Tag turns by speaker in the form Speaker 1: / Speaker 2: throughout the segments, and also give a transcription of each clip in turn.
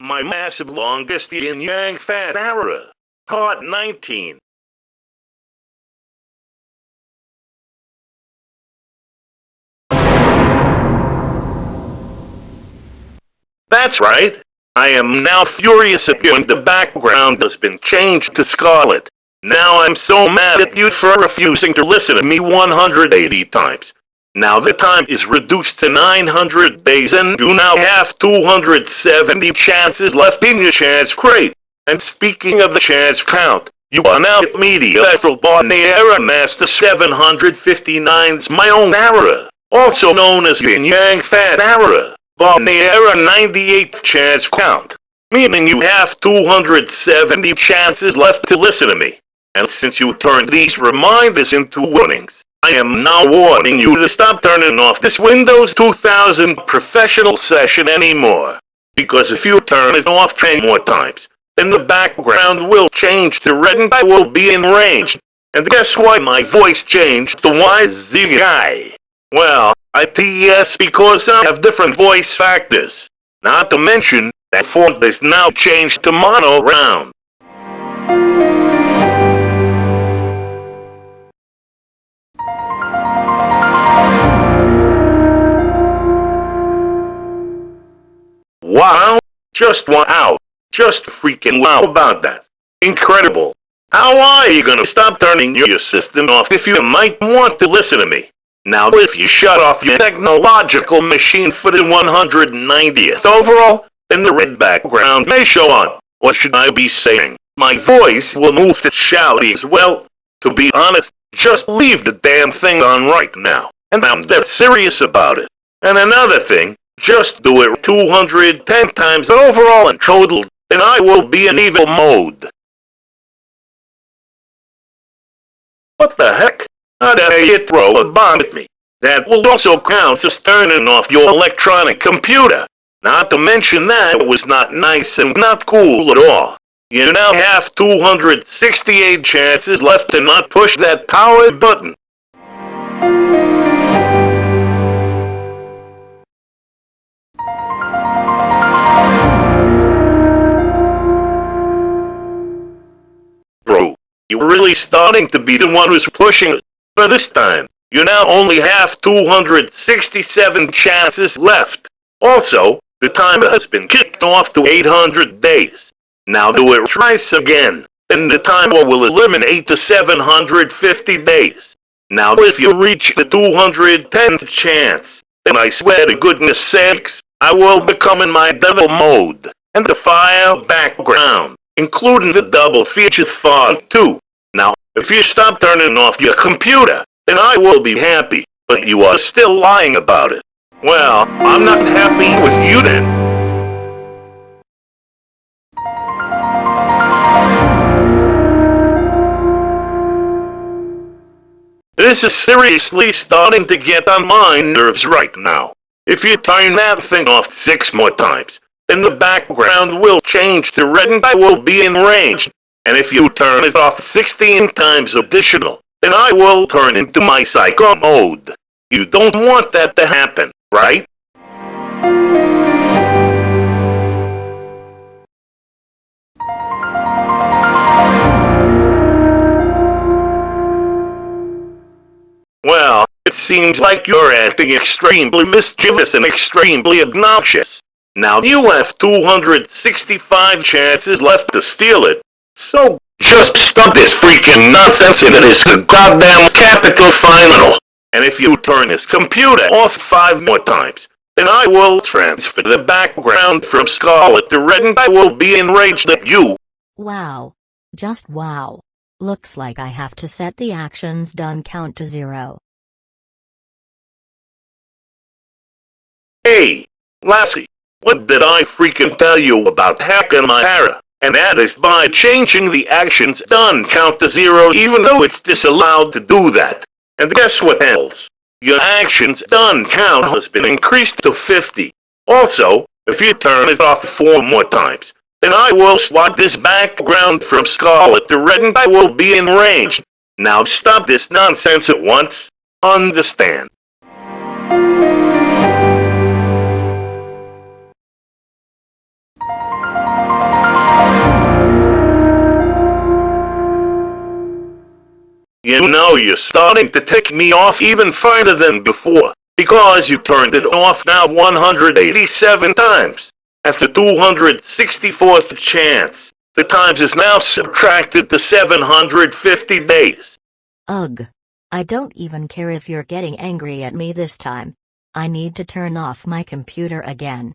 Speaker 1: my massive longest yin yang fat era. Part 19. That's right. I am now furious at you and the background has been changed to scarlet. Now I'm so mad at you for refusing to listen to me 180 times. Now the time is reduced to 900 days and you now have 270 chances left in your chance crate. And speaking of the chance count, you are now at Media Eiffel Barniera Master 759's my own era, also known as Yin Yang Fat Era, Barniera 98th chance count, meaning you have 270 chances left to listen to me. And since you turned these reminders into warnings, I am now warning you to stop turning off this Windows 2000 professional session anymore. Because if you turn it off 10 more times, then the background will change to red and I will be in range. And guess why my voice changed to YZI? Well, I PS because I have different voice factors. Not to mention, that font is now changed to mono round. Just wow! Just freaking wow about that. Incredible. How are you gonna stop turning your system off if you might want to listen to me? Now if you shut off your technological machine for the 190th overall, then the red background may show on. What should I be saying? My voice will move to shouty as well. To be honest, just leave the damn thing on right now. And I'm dead serious about it. And another thing, just do it 210 times overall and total, and I will be in evil mode. What the heck? How dare you throw a bomb at me? That will also count as turning off your electronic computer. Not to mention that was not nice and not cool at all. You now have 268 chances left to not push that power button. You're really starting to be the one who's pushing. For this time, you now only have 267 chances left. Also, the timer has been kicked off to 800 days. Now do it twice again, and the timer will eliminate the 750 days. Now if you reach the 210th chance, then I swear to goodness sakes, I will become in my devil mode, and the fire background including the double feature font too. Now, if you stop turning off your computer, then I will be happy, but you are still lying about it. Well, I'm not happy with you then. This is seriously starting to get on my nerves right now. If you turn that thing off six more times, then the background will change to red and I will be in range. And if you turn it off 16 times additional, then I will turn into my psycho mode. You don't want that to happen, right? Well, it seems like you're acting extremely mischievous and extremely obnoxious. Now you have 265 chances left to steal it. So just stop this freaking nonsense and it is the goddamn capital final. And if you turn this computer off five more times, then I will transfer the background from scarlet to red and I will be enraged at you.
Speaker 2: Wow. Just wow. Looks like I have to set the actions done count to zero.
Speaker 1: Hey, Lassie. What did I freaking tell you about hacking my era? And that is by changing the actions done count to zero even though it's disallowed to do that. And guess what else? Your actions done count has been increased to 50. Also, if you turn it off four more times, then I will swap this background from scarlet to red and I will be enraged. Now stop this nonsense at once. Understand. You're starting to take me off even further than before, because you turned it off now 187 times. At the 264th chance, the times is now subtracted to 750 days.
Speaker 2: Ugh. I don't even care if you're getting angry at me this time. I need to turn off my computer again.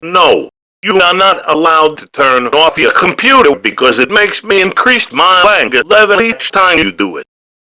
Speaker 1: No, you are not allowed to turn off your computer because it makes me increase my anger level each time you do it.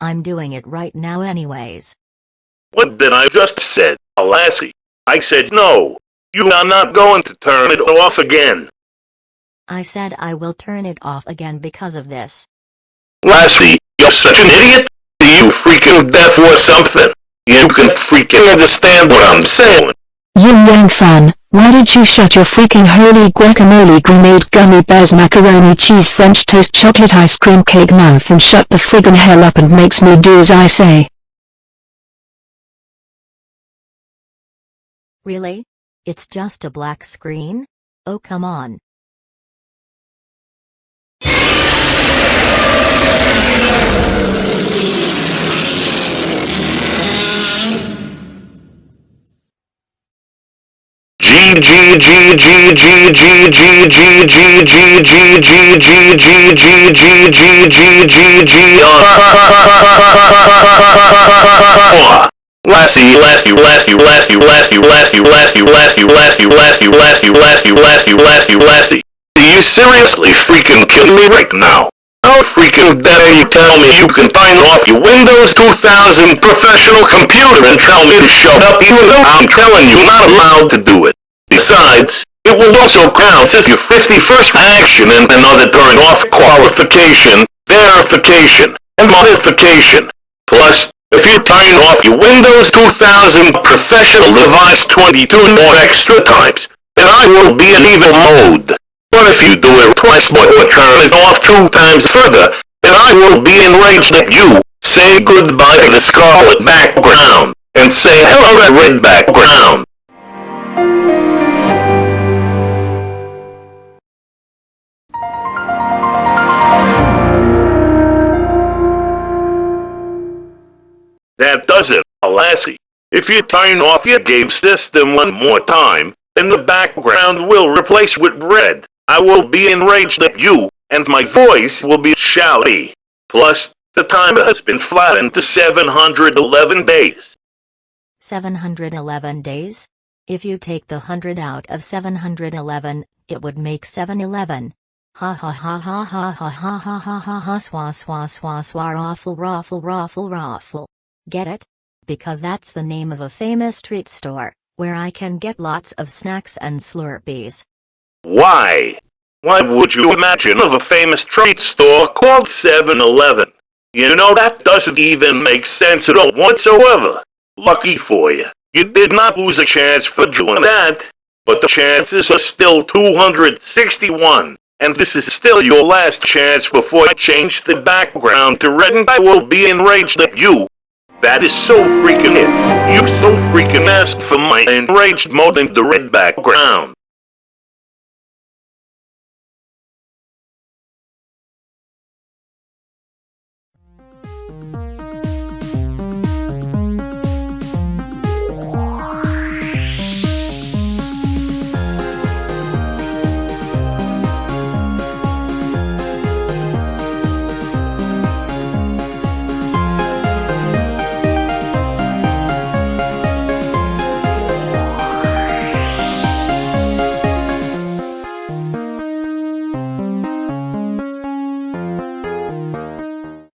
Speaker 2: I'm doing it right now anyways.
Speaker 1: What did I just said, Lassie? I said no. You are not going to turn it off again.
Speaker 2: I said I will turn it off again because of this.
Speaker 1: Lassie, you're such an idiot. Are you freaking deaf or something? You can freaking understand what I'm saying.
Speaker 3: You Yang fan, why did you shut your freaking holy guacamole grenade gummy bears macaroni cheese french toast chocolate ice cream cake mouth and shut the friggin' hell up and makes me do as I say?
Speaker 2: Really? It's just a black screen? Oh come on.
Speaker 1: You seriously freaking kidding me right now? How freaking dare you tell me you can find off your Windows 2000 professional computer and tell me to shut up even though I'm telling you not allowed to do it. Besides, it will also count as your 51st action and another turn off qualification, verification, and modification. Plus, if you turn off your Windows 2000 professional device 22 more extra times, then I will be in evil mode. But if you do it twice more or turn it off two times further, then I will be enraged at you. Say goodbye to the scarlet background, and say hello to red background. If you turn off your game system one more time, then the background will replace with red. I will be enraged at you, and my voice will be shouty. Plus, the timer has been flattened to 711 days.
Speaker 2: 711 days? If you take the 100 out of 711, it would make 711. Ha ha ha ha ha ha ha ha ha ha ha swa swa swa swa raffle raffle raffle raffle. Get it? Because that's the name of a famous treat store, where I can get lots of snacks and slurpees.
Speaker 1: Why? Why would you imagine of a famous treat store called 7-Eleven? You know that doesn't even make sense at all whatsoever. Lucky for you, you did not lose a chance for doing that. But the chances are still 261, and this is still your last chance before I change the background to red and I will be enraged at you. That is so freaking it. You so freaking asked for my enraged mode in the red background.